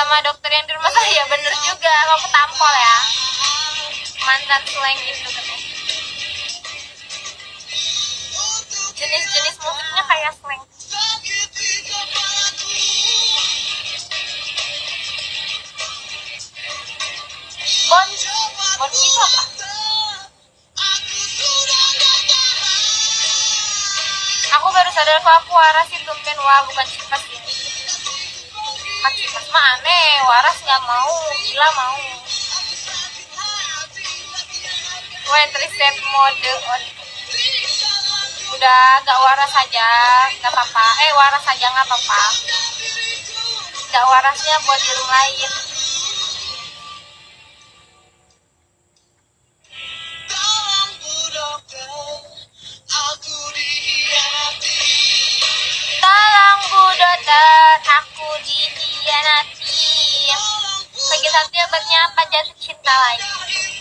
sama dokter yang di rumah saya. Bener juga. Kamu tampol ya. Mantan slang gitu katanya jenis-jenis musiknya kayak slang. Bon bon itu apa? Aku baru sadar kalau aku waras itu wah bukan cipas ini kan cipas mah aneh waras nggak mau gila mau. When reset mode on. Udah gak waras aja nggak apa-apa. Eh waras aja nggak apa-apa. Gak warasnya buat di rumah lain bye.